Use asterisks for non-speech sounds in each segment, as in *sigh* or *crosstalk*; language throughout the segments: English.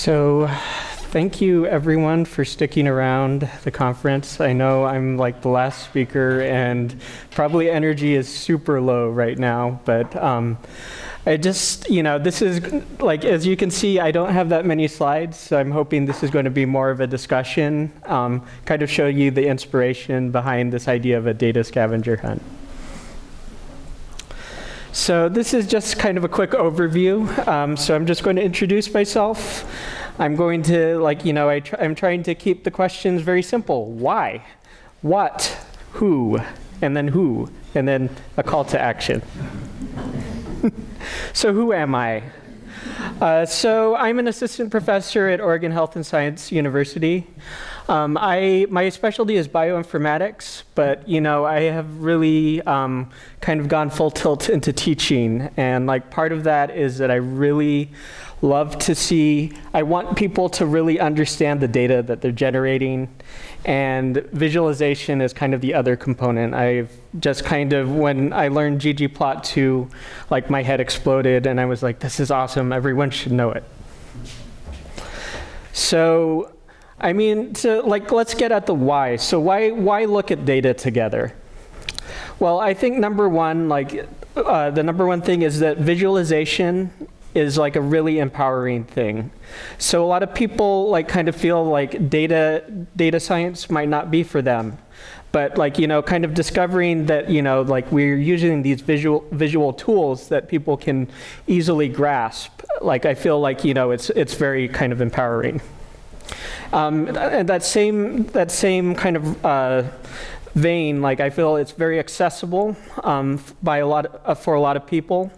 So, thank you everyone for sticking around the conference. I know I'm like the last speaker, and probably energy is super low right now, but um, I just, you know, this is like, as you can see, I don't have that many slides, so I'm hoping this is going to be more of a discussion, um, kind of show you the inspiration behind this idea of a data scavenger hunt. So this is just kind of a quick overview. Um, so I'm just going to introduce myself. I'm going to, like, you know, I tr I'm trying to keep the questions very simple. Why? What? Who? And then who? And then a call to action. *laughs* so who am I? Uh, so I'm an assistant professor at Oregon Health and Science University. Um, I, my specialty is bioinformatics, but you know, I have really um, kind of gone full tilt into teaching. And like part of that is that I really love to see, I want people to really understand the data that they're generating. And visualization is kind of the other component. I've just kind of, when I learned ggplot2, like my head exploded and I was like, this is awesome, everyone should know it. So, I mean, to, like, let's get at the why. So why, why look at data together? Well, I think number one, like, uh, the number one thing is that visualization is like a really empowering thing. So a lot of people like kind of feel like data data science might not be for them. But like, you know, kind of discovering that, you know, like we're using these visual visual tools that people can easily grasp. Like I feel like, you know, it's it's very kind of empowering. Um, and that same that same kind of uh, vein, like I feel it's very accessible um, by a lot uh, for a lot of people.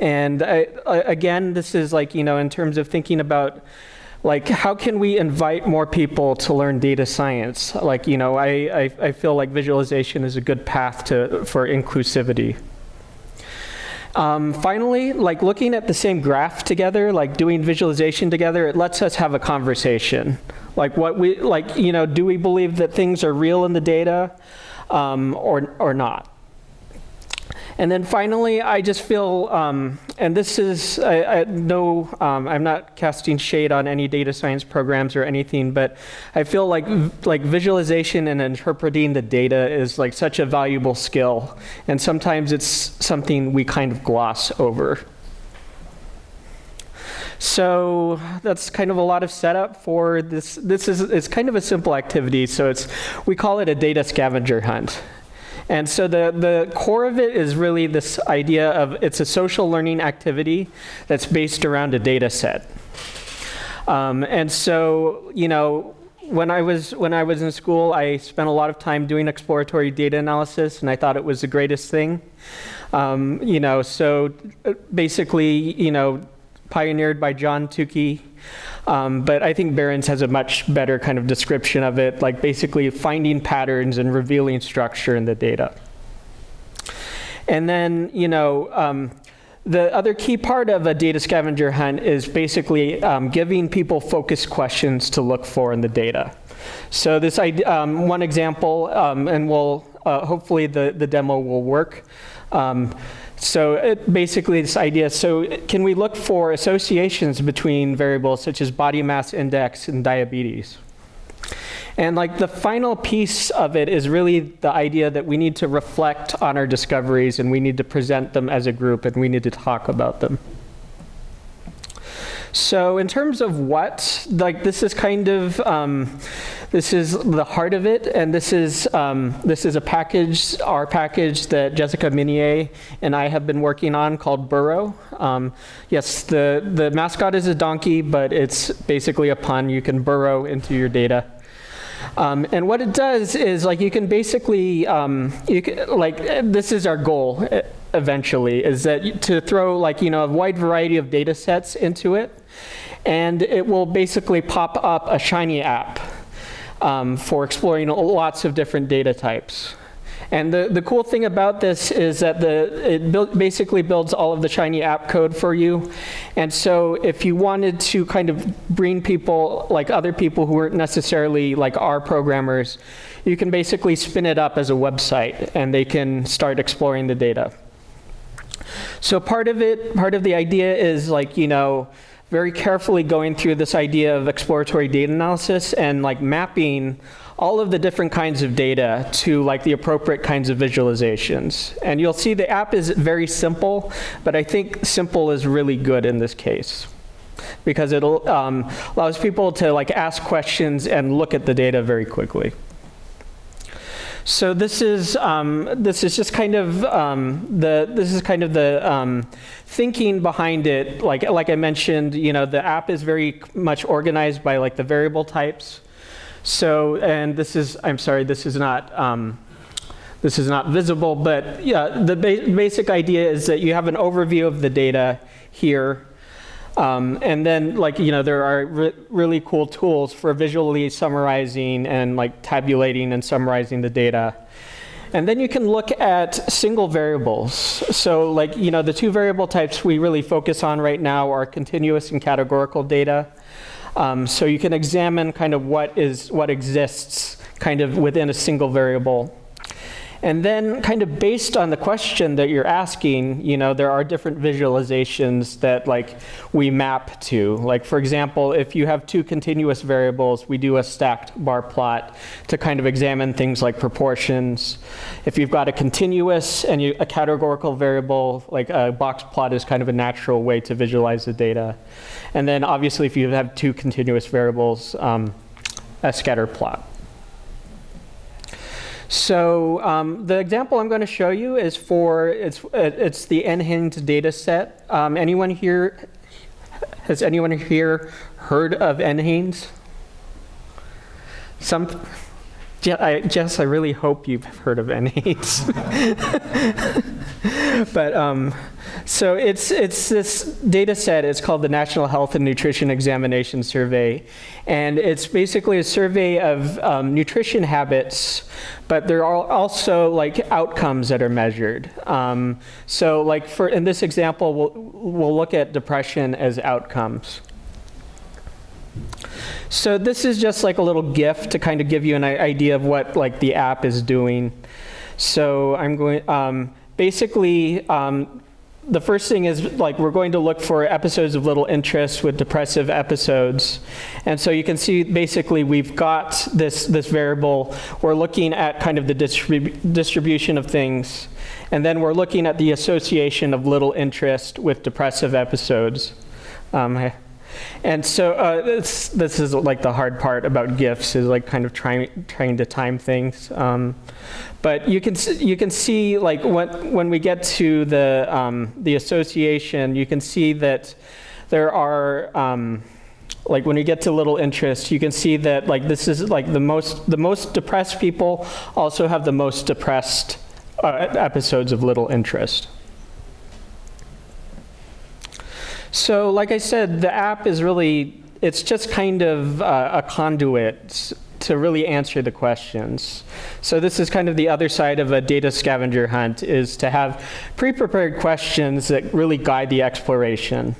And I, again, this is like, you know, in terms of thinking about like how can we invite more people to learn data science? Like, you know, I, I, I feel like visualization is a good path to, for inclusivity. Um, finally, like looking at the same graph together, like doing visualization together, it lets us have a conversation. Like what we, like, you know, do we believe that things are real in the data um, or, or not? And then finally, I just feel, um, and this is, I, I no, um, I'm not casting shade on any data science programs or anything, but I feel like, like visualization and interpreting the data is like such a valuable skill. And sometimes it's something we kind of gloss over. So that's kind of a lot of setup for this. This is it's kind of a simple activity. So it's we call it a data scavenger hunt. And so the, the core of it is really this idea of it's a social learning activity that's based around a data set. Um, and so, you know, when I was when I was in school, I spent a lot of time doing exploratory data analysis, and I thought it was the greatest thing. Um, you know, so uh, basically, you know, pioneered by John Tukey. Um, but I think Behrens has a much better kind of description of it, like basically finding patterns and revealing structure in the data. And then, you know, um, the other key part of a data scavenger hunt is basically um, giving people focused questions to look for in the data. So this um, one example, um, and we'll uh, hopefully the, the demo will work. So it, basically this idea, so can we look for associations between variables such as body mass index and diabetes? And like the final piece of it is really the idea that we need to reflect on our discoveries and we need to present them as a group and we need to talk about them. So in terms of what, like this is kind of, um, this is the heart of it, and this is, um, this is a package, our package that Jessica Minnier and I have been working on called Burro. Um, yes, the, the mascot is a donkey, but it's basically a pun. You can burrow into your data. Um, and what it does is like you can basically, um, you can, like this is our goal eventually, is that to throw like, you know, a wide variety of data sets into it and it will basically pop up a Shiny app um, for exploring lots of different data types. And the, the cool thing about this is that the, it build, basically builds all of the Shiny app code for you. And so if you wanted to kind of bring people, like other people who weren't necessarily like R programmers, you can basically spin it up as a website and they can start exploring the data. So part of it, part of the idea is like, you know, very carefully going through this idea of exploratory data analysis and like mapping all of the different kinds of data to like the appropriate kinds of visualizations. And you'll see the app is very simple, but I think simple is really good in this case because it um, allows people to like ask questions and look at the data very quickly. So this is um, this is just kind of um, the this is kind of the um, thinking behind it. Like like I mentioned, you know, the app is very much organized by like the variable types. So, and this is, I'm sorry, this is not, um, this is not visible, but yeah, the ba basic idea is that you have an overview of the data here. Um, and then, like, you know, there are re really cool tools for visually summarizing and like tabulating and summarizing the data. And then you can look at single variables. So like, you know, the two variable types we really focus on right now are continuous and categorical data. Um, so you can examine kind of what is what exists kind of within a single variable. And then kind of based on the question that you're asking, you know, there are different visualizations that like we map to. Like for example, if you have two continuous variables, we do a stacked bar plot to kind of examine things like proportions. If you've got a continuous and you, a categorical variable, like a box plot is kind of a natural way to visualize the data. And then obviously if you have two continuous variables, um, a scatter plot. So um, the example I'm going to show you is for, it's, it's the NHANES data set. Um, anyone here, has anyone here heard of NHANES? Some, I, Jess, I really hope you've heard of NHANES. *laughs* but um, so it's, it's this data set, it's called the National Health and Nutrition Examination Survey. And it's basically a survey of um, nutrition habits, but there are also like outcomes that are measured. Um, so like for, in this example, we'll, we'll look at depression as outcomes. So this is just like a little GIF to kind of give you an idea of what like the app is doing. So I'm going, um, basically, um, the first thing is like we're going to look for episodes of little interest with depressive episodes. And so you can see basically we've got this, this variable. We're looking at kind of the distribu distribution of things. And then we're looking at the association of little interest with depressive episodes. Um, and so uh, this, this is like the hard part about GIFs is like kind of trying, trying to time things. Um, but you can, you can see like when, when we get to the, um, the association, you can see that there are, um, like when you get to little interest, you can see that like this is like the most, the most depressed people also have the most depressed uh, episodes of little interest. So like I said, the app is really, it's just kind of uh, a conduit to really answer the questions. So this is kind of the other side of a data scavenger hunt is to have pre-prepared questions that really guide the exploration.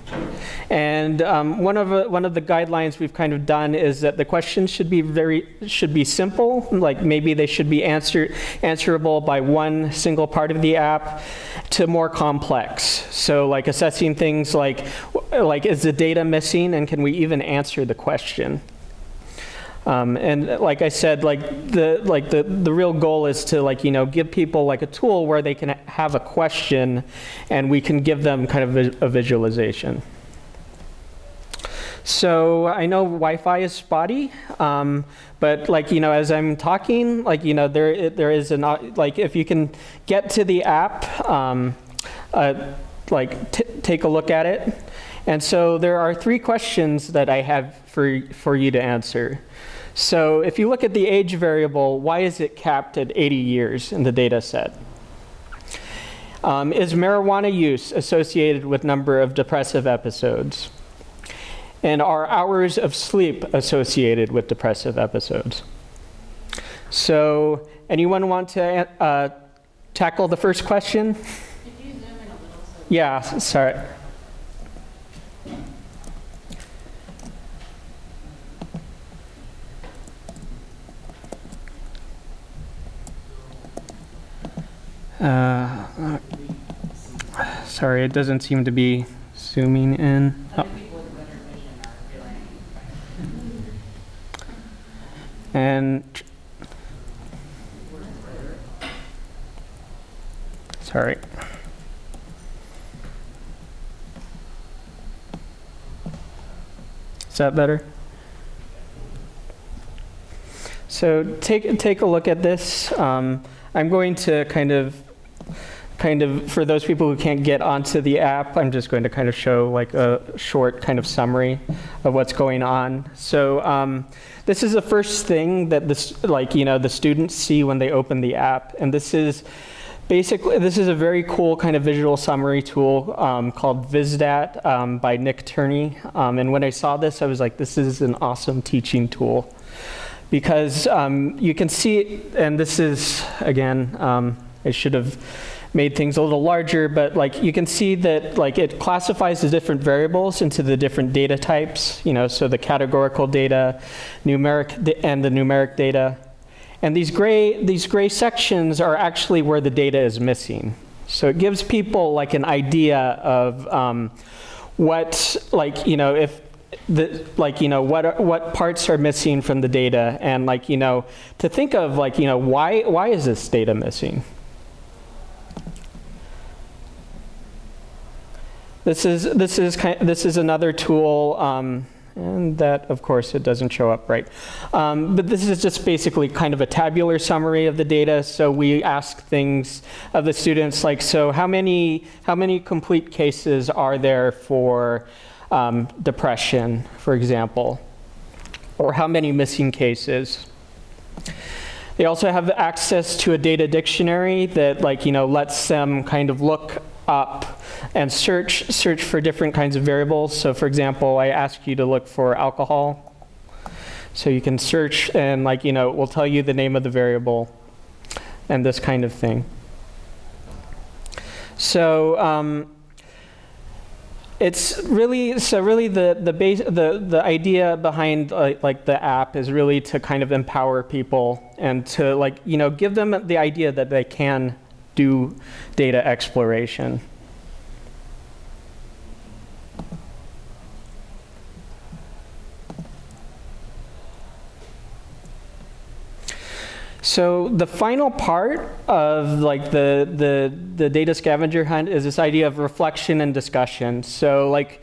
And um, one of uh, one of the guidelines we've kind of done is that the questions should be very should be simple, like maybe they should be answer answerable by one single part of the app, to more complex. So like assessing things like like is the data missing, and can we even answer the question? Um, and like I said, like the like the the real goal is to like you know give people like a tool where they can have a question, and we can give them kind of a, a visualization. So I know Wi-Fi is spotty, um, but like you know, as I'm talking, like you know, there there is an like if you can get to the app, um, uh, like take a look at it. And so there are three questions that I have for for you to answer. So if you look at the age variable, why is it capped at 80 years in the data set? Um, is marijuana use associated with number of depressive episodes? And are hours of sleep associated with depressive episodes? So anyone want to uh, tackle the first question? Yeah, sorry. Uh, sorry, it doesn't seem to be zooming in. Oh. And sorry. Is that better? So take take a look at this. Um, I'm going to kind of kind of for those people who can't get onto the app, I'm just going to kind of show like a short kind of summary of what's going on. So um, this is the first thing that this like you know the students see when they open the app, and this is basically, this is a very cool kind of visual summary tool um, called VisDat um, by Nick Tierney. Um, and when I saw this, I was like, this is an awesome teaching tool. Because um, you can see, and this is, again, um, I should have made things a little larger, but like you can see that like it classifies the different variables into the different data types, you know, so the categorical data, numeric, and the numeric data. And these gray, these gray sections are actually where the data is missing. So it gives people like an idea of um, what, like, you know, if the, like, you know, what, what parts are missing from the data and like, you know, to think of like, you know, why, why is this data missing? This is, this is, kind, this is another tool um, and that, of course, it doesn't show up right. Um, but this is just basically kind of a tabular summary of the data. So we ask things of the students like, so how many, how many complete cases are there for um, depression, for example? Or how many missing cases? They also have access to a data dictionary that like, you know, lets them kind of look up and search, search for different kinds of variables. So for example, I ask you to look for alcohol. So you can search and like, you know, it will tell you the name of the variable and this kind of thing. So um, it's really so really the the base the the idea behind like, like the app is really to kind of empower people and to like you know give them the idea that they can do data exploration. So the final part of like the, the, the data scavenger hunt is this idea of reflection and discussion. So like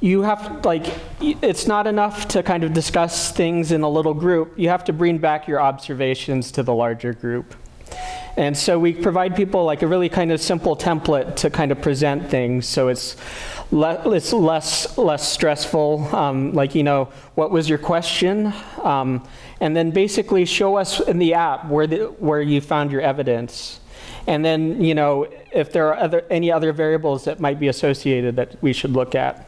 you have like it's not enough to kind of discuss things in a little group. You have to bring back your observations to the larger group. And so we provide people like a really kind of simple template to kind of present things. So it's, le it's less, less stressful. Um, like, you know, what was your question? Um, and then basically show us in the app where, the, where you found your evidence. And then, you know, if there are other, any other variables that might be associated that we should look at.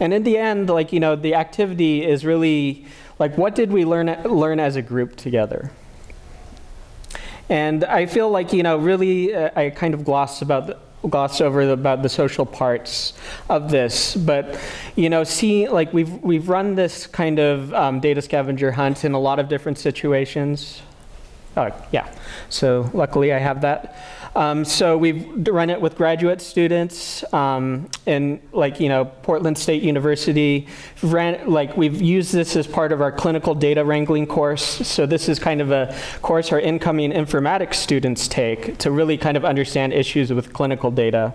And in the end, like, you know, the activity is really like, what did we learn, learn as a group together? And I feel like, you know, really uh, I kind of glossed about the, glossed over the, about the social parts of this, but you know, see, like we've we've run this kind of um, data scavenger hunt in a lot of different situations. Oh, yeah. So luckily, I have that. Um, so we've run it with graduate students um, in like, you know, Portland State University. Ran, like we've used this as part of our clinical data wrangling course. So this is kind of a course our incoming informatics students take to really kind of understand issues with clinical data.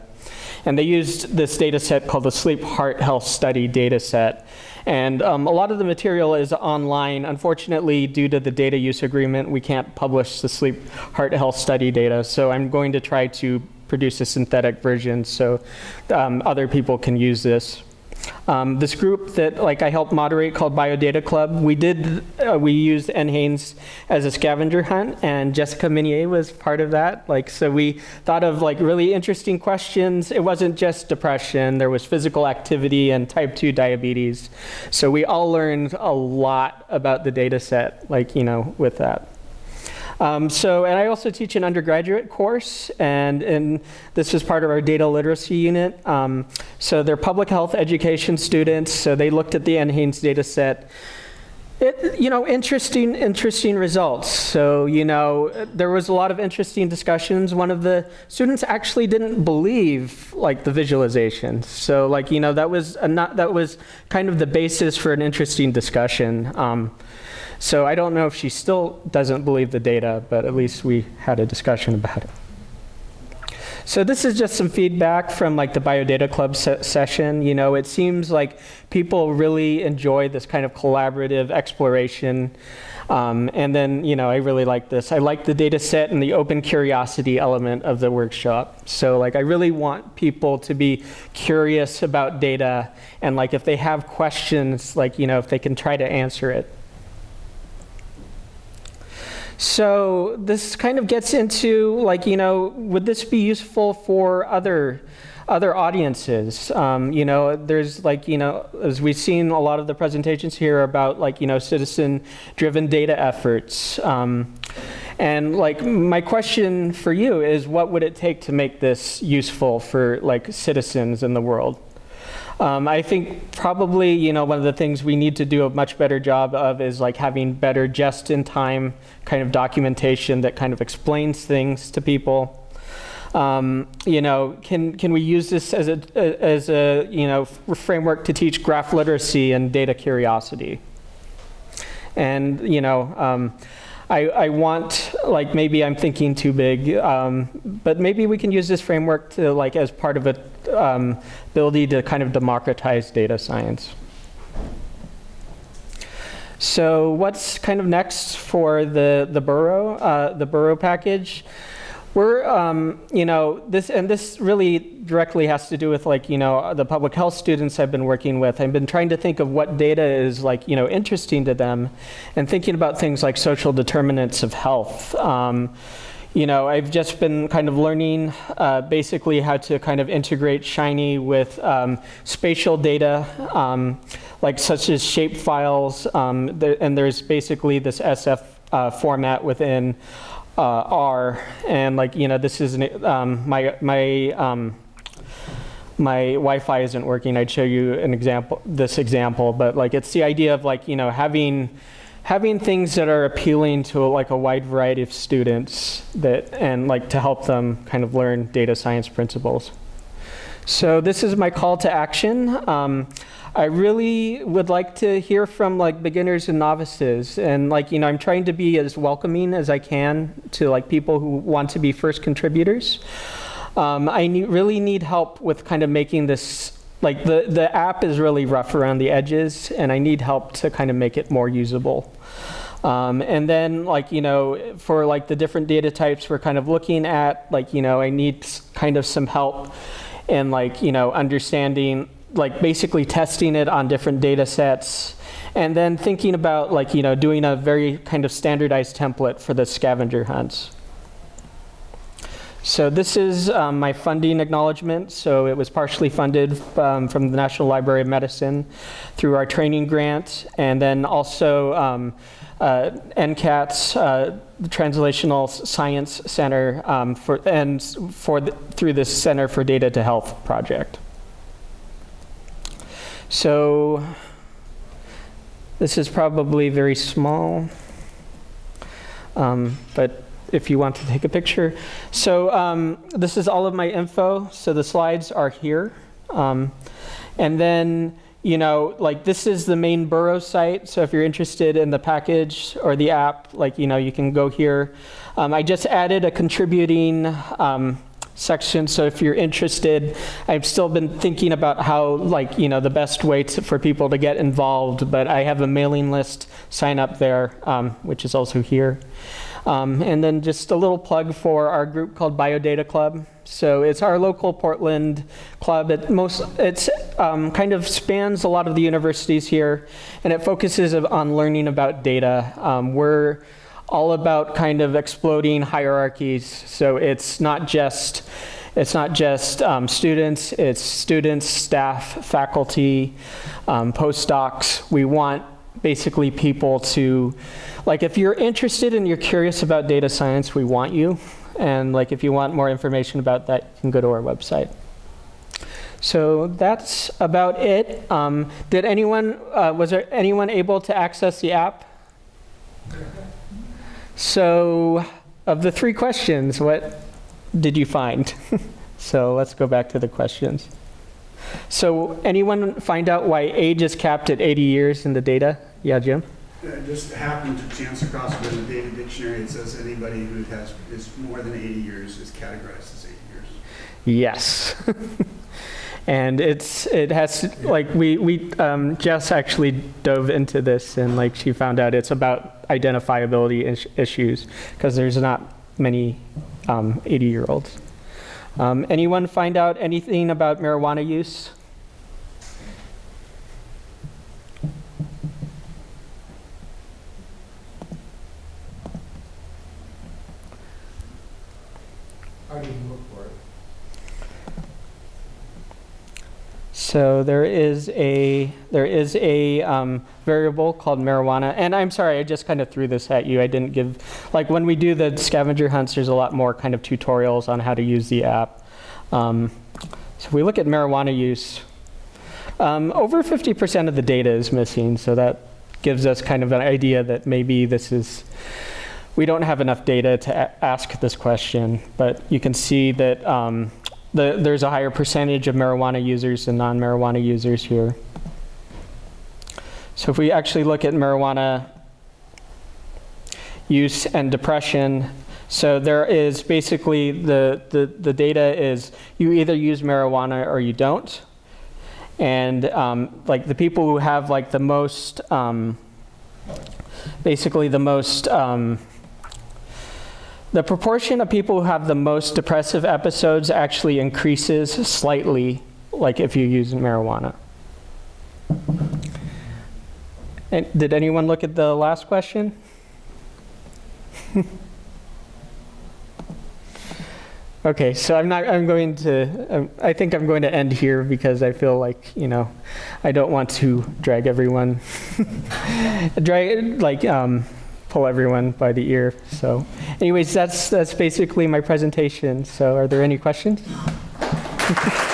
And they used this data set called the Sleep Heart Health Study data set. And um, a lot of the material is online. Unfortunately, due to the data use agreement, we can't publish the sleep heart health study data. So I'm going to try to produce a synthetic version so um, other people can use this. Um, this group that like I helped moderate called Biodata Club, we did, uh, we used NHANES as a scavenger hunt and Jessica Minnier was part of that. Like, so we thought of like really interesting questions. It wasn't just depression, there was physical activity and type 2 diabetes. So we all learned a lot about the data set, like, you know, with that. Um, so, and I also teach an undergraduate course, and, and this is part of our data literacy unit. Um, so they're public health education students, so they looked at the NHANES data set. It, you know, interesting, interesting results. So, you know, there was a lot of interesting discussions. One of the students actually didn't believe, like, the visualization. So, like, you know, that was, a not, that was kind of the basis for an interesting discussion. Um, So I don't know if she still doesn't believe the data, but at least we had a discussion about it. So this is just some feedback from like the Biodata Club se session. You know, it seems like people really enjoy this kind of collaborative exploration. Um, and then, you know, I really like this. I like the data set and the open curiosity element of the workshop. So like, I really want people to be curious about data and like, if they have questions, like, you know, if they can try to answer it. So this kind of gets into like, you know, would this be useful for other other audiences. Um, you know, there's like, you know, as we've seen a lot of the presentations here about like, you know, citizen-driven data efforts. Um, and like, my question for you is what would it take to make this useful for like citizens in the world? Um, I think probably, you know, one of the things we need to do a much better job of is like having better just-in-time kind of documentation that kind of explains things to people. Um, you know, can can we use this as a as a you know framework to teach graph literacy and data curiosity? And you know, um, I, I want, like maybe I'm thinking too big, um, but maybe we can use this framework to like as part of a um, ability to kind of democratize data science. So what's kind of next for the, the Burro, uh, the Burro package? We're, um, you know, this, and this really directly has to do with like, you know, the public health students I've been working with. I've been trying to think of what data is like, you know, interesting to them and thinking about things like social determinants of health. Um, you know, I've just been kind of learning uh, basically how to kind of integrate Shiny with um, spatial data, um, like such as shape files, um, there, and there's basically this SF uh, format within uh, R, and like you know, this is an, um, my my um, my Wi-Fi isn't working. I'd show you an example, this example, but like it's the idea of like you know having having things that are appealing to like a wide variety of students that and like to help them kind of learn data science principles. So this is my call to action. Um, I really would like to hear from like beginners and novices and like, you know, I'm trying to be as welcoming as I can to like people who want to be first contributors. Um, I need, really need help with kind of making this, like the, the app is really rough around the edges and I need help to kind of make it more usable. Um, and then like, you know, for like the different data types we're kind of looking at, like, you know, I need kind of some help in like, you know, understanding like basically testing it on different data sets and then thinking about like, you know, doing a very kind of standardized template for the scavenger hunts. So this is um, my funding acknowledgement. So it was partially funded um, from the National Library of Medicine through our training grant, and then also um, uh, NCATS, uh, the Translational Science Center, um, for, and for the, through the Center for Data to Health project. So this is probably very small, um, but if you want to take a picture. So um, this is all of my info. So the slides are here. Um, and then, you know, like this is the main Burro site. So if you're interested in the package or the app, like, you know, you can go here. Um, I just added a contributing um, section. So if you're interested, I've still been thinking about how, like, you know, the best way to, for people to get involved. But I have a mailing list sign up there, um, which is also here. Um, and then just a little plug for our group called Biodata Club. So it's our local Portland club. It most it's um, kind of spans a lot of the universities here, and it focuses on learning about data. Um, we're all about kind of exploding hierarchies. So it's not just it's not just um, students, it's students, staff, faculty, um, postdocs. We want basically people to, like if you're interested and you're curious about data science, we want you. And like if you want more information about that, you can go to our website. So that's about it. Um, did anyone, uh, was there anyone able to access the app? So of the three questions, what did you find? *laughs* so let's go back to the questions. So anyone find out why age is capped at 80 years in the data? Yeah, Jim? I just happened to chance across it in the data dictionary. It says anybody who has, is more than 80 years is categorized as 80 years. Yes. *laughs* and it's it has like we we um, Jess actually dove into this and like she found out it's about identifiability is- issues because there's not many 80 year olds. Um, anyone find out anything about marijuana use? How do you look for it? So there is a there is a um, variable called marijuana, and I'm sorry, I just kind of threw this at you. I didn't give like when we do the scavenger hunts. There's a lot more kind of tutorials on how to use the app. Um, so if we look at marijuana use, um, over 50% of the data is missing. So that gives us kind of an idea that maybe this is we don't have enough data to ask this question. But you can see that. The, there's a higher percentage of marijuana users than non-marijuana users here. So if we actually look at marijuana use and depression, so there is basically the, the, the data is you either use marijuana or you don't. And um, like the people who have like the most, um, basically the most, um, the proportion of people who have the most depressive episodes actually increases slightly, like if you use marijuana. And did anyone look at the last question? *laughs* okay, so I'm not. I'm going to. Um, I think I'm going to end here because I feel like you know, I don't want to drag everyone, *laughs* drag like um, pull everyone by the ear. So, anyways, that's that's basically my presentation. So, are there any questions? *laughs*